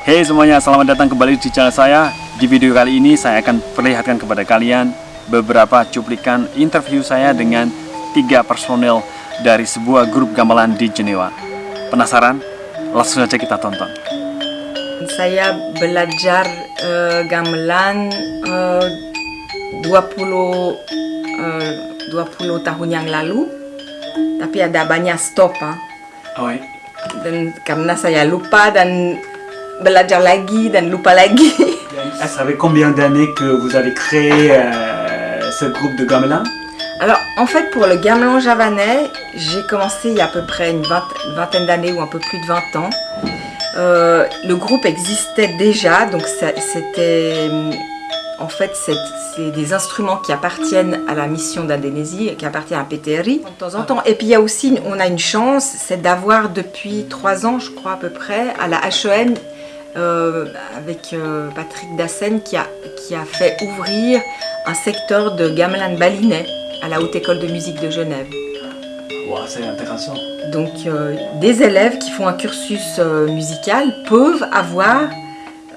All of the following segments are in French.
Hey semuanya, selamat datang kembali di channel saya. Di video kali ini saya akan perlihatkan kepada kalian beberapa cuplikan interview saya dengan tiga personel dari sebuah grup gamelan di Jenewa. Penasaran? Langsung saja kita tonton. Saya belajar eh, gamelan eh, 20 eh, 20 tahun yang lalu. Tapi ada banyak stop ah. Oh, Dan karena saya lupa dan belajar lagi dan lupa lagi. Ça fait combien d'années que vous avez créé euh, ce groupe de gamelan Alors, en fait, pour le gamelan javanais, j'ai commencé il y a à peu près une, vingt- une vingtaine d'années ou un peu plus de 20 ans. Euh, le groupe existait déjà, donc c'était... En fait, c'est des instruments qui appartiennent à la mission d'Indonésie qui appartiennent à PTRI de temps en temps. Et puis il y a aussi, on a une chance, c'est d'avoir depuis trois ans, je crois à peu près, à la HEN, euh, avec euh, Patrick Dassen, qui a, qui a fait ouvrir un secteur de gamelan balinais à la Haute École de musique de Genève. Wah, c'est intéressant. Donc euh, des élèves qui font un cursus euh, musical peuvent avoir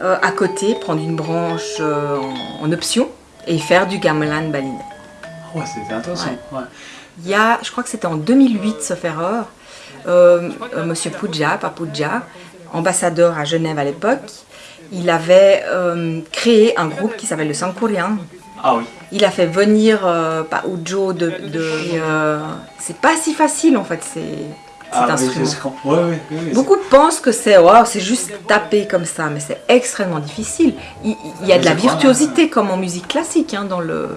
euh, à côté, prendre une branche euh, en, en option et faire du gamelan balinais. Ouais, c'est intéressant. Ouais. Il y a, je crois que c'était en 2008, sauf erreur, euh, euh, Monsieur Puja, Papouja, ambassadeur à Genève à l'époque, il avait euh, créé un groupe qui s'appelle le Sankurian. Ah oui. Il a fait venir euh, Paujo de... de euh, c'est pas si facile en fait, c'est cet Ah, instrument. Ouais, ouais, ouais, Beaucoup pensent que c'est waouh, c'est juste taper comme ça, mais c'est extrêmement difficile. Il, il y a de la virtuosité comme en musique classique hein, dans le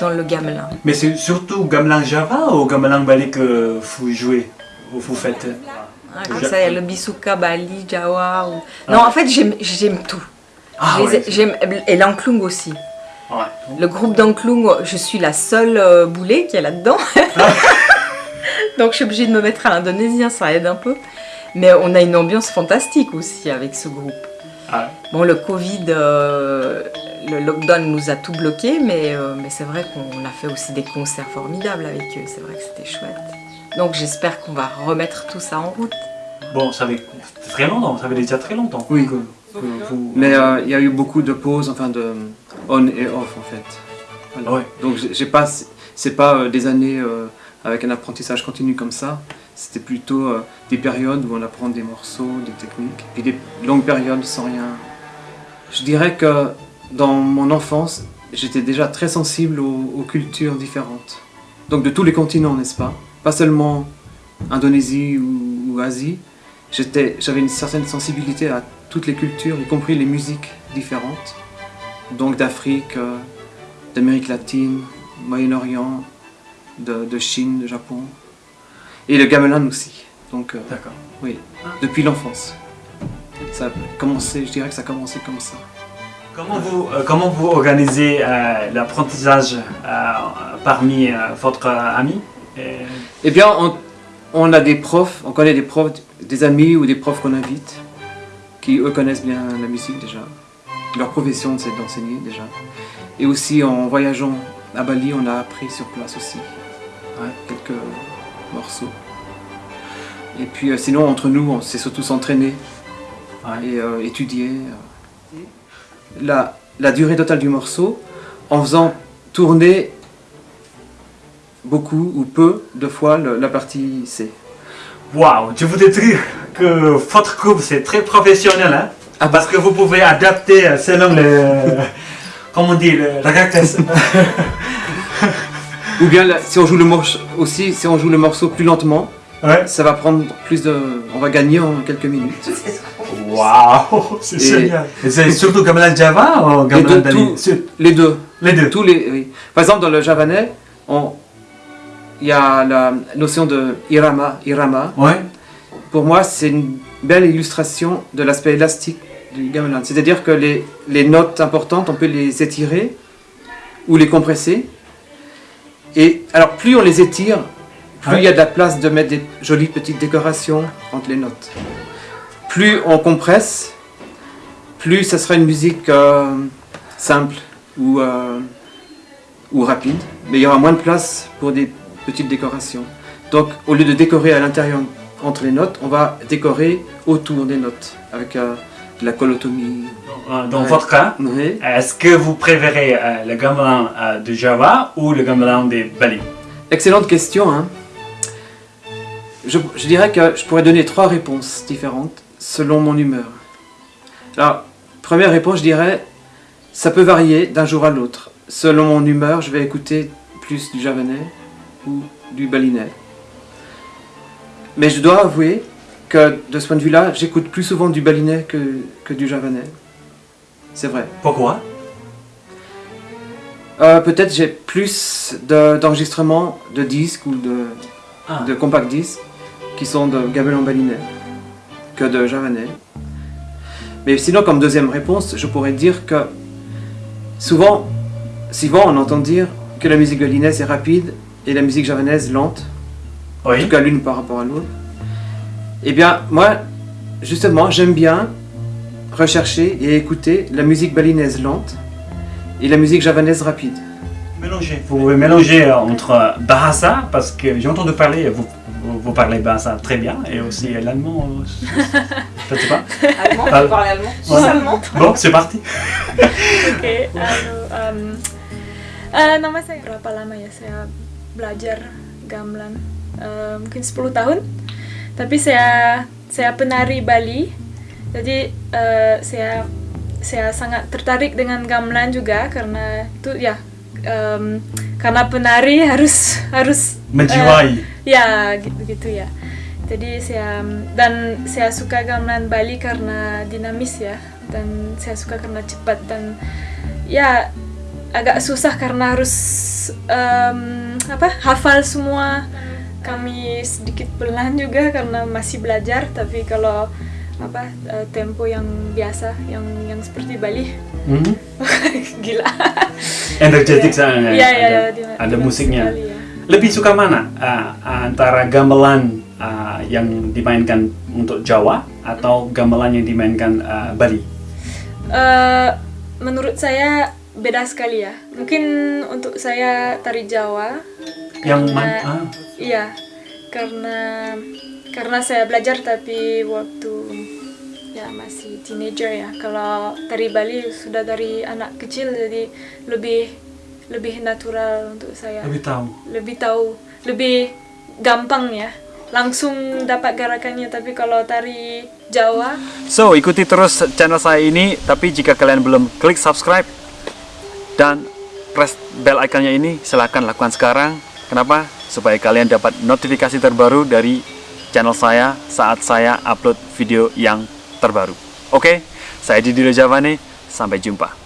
dans le gamelan. Mais c'est surtout gamelan Java ou gamelan Bali que vous jouez ou vous faites? Hein, comme ça, il y a le bisuka, Bali, Jawa. ou- Non, en fait, j'aime tout. Ah ouais. j'aime- et l'Anklung aussi. Ouais. Le groupe d'Anklung, je suis la seule euh, boulet qui est là-dedans. Donc je suis obligée de me mettre à l'indonésien, ça aide un peu. Mais on a une ambiance fantastique aussi avec ce groupe. Ah, Bon, le Covid, euh, le lockdown nous a tout bloqué, mais, euh, mais c'est vrai qu'on a fait aussi des concerts formidables avec eux. C'est vrai que c'était chouette. Donc j'espère qu'on va remettre tout ça en route. Bon, ça fait très longtemps, ça fait déjà très longtemps Oui. que, que vous... Mais euh, il y a eu beaucoup de pauses, enfin de on et off en fait. Voilà. Ouais. Donc j'ai j'ai pas, c'est pas euh, des années euh, avec un apprentissage continu comme ça. C'était plutôt euh, des périodes où on apprend des morceaux, des techniques, puis des longues périodes sans rien. Je dirais que dans mon enfance, j'étais déjà très sensible aux, aux cultures différentes. Donc de tous les continents, n'est-ce pas? Pas seulement Indonésie ou, ou Asie. J'avais une certaine sensibilité à toutes les cultures, y compris les musiques différentes. Donc d'Afrique, euh, d'Amérique latine, Moyen-Orient, de, de Chine, de Japon. Et le gamelan aussi. Donc euh, D'accord. oui, depuis l'enfance. Ça a commencé, je dirais que ça a commencé comme ça. Comment vous, euh, comment vous organisez l'apprentissage parmi votre ami? Eh bien, on, a des profs, on connaît des profs, des amis ou des profs qu'on invite, qui eux connaissent bien la musique déjà. Leur profession, c'est d'enseigner déjà. Et aussi, en voyageant à Bali, on a appris sur place aussi ouais, quelques morceaux. Et puis, euh, sinon, entre nous, on sait surtout s'entraîner Ouais. et euh, étudier. la durée totale du morceau, en faisant tourner beaucoup ou peu de fois le- la partie C. Waouh, je voudrais dire que votre groupe c'est très professionnel, hein Ah Parce que vous pouvez adapter euh, selon le... comment on dit, le, la caractère. Ou bien là, si on joue le morceau aussi, si on joue le morceau plus lentement, Ouais. ça va prendre plus de, on va gagner en quelques minutes. Waouh, c'est génial. Et c'est surtout gamelan Java ou Les gamelan deux, Bali tout- Sur- les deux, Les deux. tous les, oui. Par exemple, dans le javanais, on- il y a la notion de irama, irama. Ouais. Pour moi, c'est une belle illustration de l'aspect élastique du gamelan. C'est-à-dire que les, les notes importantes, on peut les étirer ou les compresser. Et alors, plus on les étire, plus Ouais. il y a de la place de mettre des jolies petites décorations entre les notes. Plus on compresse, plus ça sera une musique euh, simple ou, euh, ou rapide. Mais il y aura moins de place pour des petites décorations. Donc, au lieu de décorer à l'intérieur entre les notes, on va décorer autour des notes avec euh, de la colotomie. Euh, Dans Ouais. votre cas, est-ce que vous préférez euh, le gamelan euh, de Java ou le gamelan de Bali? Excellente question. Hein. Je, je dirais que je pourrais donner trois réponses différentes selon mon humeur. Alors, première réponse, je dirais, ça peut varier d'un jour à l'autre. Selon mon humeur, je vais écouter plus du javanais ou du balinais. Mais je dois avouer que de ce point de vue-là, j'écoute plus souvent du balinais que, que du javanais. C'est vrai. Pourquoi? Euh, Peut-être j'ai plus de- d'enregistrements de, disques ou de, Ah. de compact disques qui sont de gamelan balinais que de javanais. Mais sinon, comme deuxième réponse, je pourrais dire que souvent, souvent on entend dire que la musique balinaise est rapide et la musique javanaise lente, en tout cas l'une par rapport à l'autre. Eh bien, moi, justement, j'aime bien rechercher et écouter la musique balinaise lente et la musique javanaise rapide. Mélanger. Vous pouvez mélanger euh, entre euh, Bahasa, parce que j'ai entendu parler, vous, vous, vous parlez Bahasa très bien, et aussi euh, l'allemand, euh, je ne sais pas. Allemand, tu parles allemand? Ouais. allemand Bon, c'est parti. Anu, em, eh, nama saya berapa lama ya saya belajar gamelan? Eh, mungkin 10 tahun. Tapi saya saya penari Bali. Jadi eh, saya saya sangat tertarik dengan gamelan juga karena itu ya em, karena penari harus harus Menjiwai. Ya, gitu, gitu ya. Jadi saya dan saya suka gamelan Bali karena dinamis ya dan saya suka karena cepat dan ya agak susah karena harus em, apa hafal semua kami sedikit pelan juga karena masih belajar tapi kalau apa eh, tempo yang biasa yang yang seperti Bali Mhm. gila Energetik. Iya, iya, ada, dina- ada dinamis musiknya. sekali ya. Lebih suka mana uh, antara gamelan uh, yang dimainkan untuk Jawa atau gamelan yang dimainkan uh, Bali? Eh, menurut saya beda sekali ya. Mungkin untuk saya tari Jawa. Yang karena- man- ah. Iya, karena karena saya belajar tapi waktu ya masih teenager ya. Kalau tari Bali sudah dari anak kecil jadi lebih lebih natural untuk saya. Lebih tahu. Lebih tahu, lebih gampang ya. Langsung dapat gerakannya tapi kalau tari Jawa So, ikuti terus channel saya ini, tapi jika kalian belum klik subscribe dan press bell iconnya ini, silahkan lakukan sekarang. Kenapa? Supaya kalian dapat notifikasi terbaru dari channel saya saat saya upload video yang terbaru. Oke, saya Didi Rojavane, sampai jumpa.